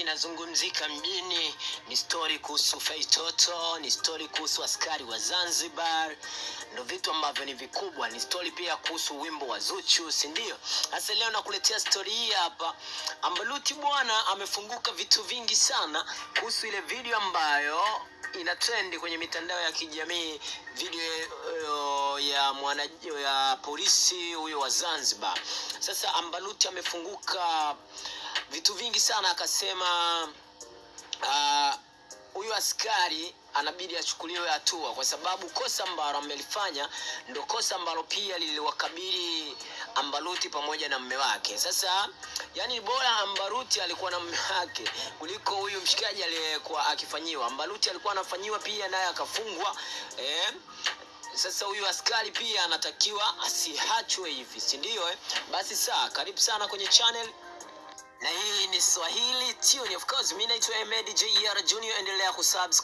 inazungumzika mjini ni stori kuhusu Feitoto, ni stori kuhusu askari wa Zanzibar, ndo vitu ambavyo ni vikubwa. Ni stori pia kuhusu wimbo wa Zuchu, si ndio? Sasa leo nakuletea stori hii hapa. Ambaluti bwana amefunguka vitu vingi sana kuhusu ile video ambayo ina trendi kwenye mitandao ya kijamii, video uh, ya mwana ya polisi huyo wa Zanzibar. Sasa Ambaluti amefunguka vitu vingi sana, akasema huyu uh, askari anabidi achukuliwe hatua kwa sababu kosa ambalo amelifanya ndo kosa ambalo pia liliwakabili Ambaruti pamoja na mme wake. Sasa yani, bora Ambaruti alikuwa na mme wake kuliko huyu mshikaji aliyekuwa akifanyiwa. Ambaruti alikuwa anafanyiwa pia naye akafungwa eh? Sasa huyu askari pia anatakiwa asiachwe hivi, si ndio? Eh? Basi saa, karibu sana kwenye channel na hii ni Swahili Tune. Of course, mimi naitwa Ahmed JR Junior, endelea kusubscribe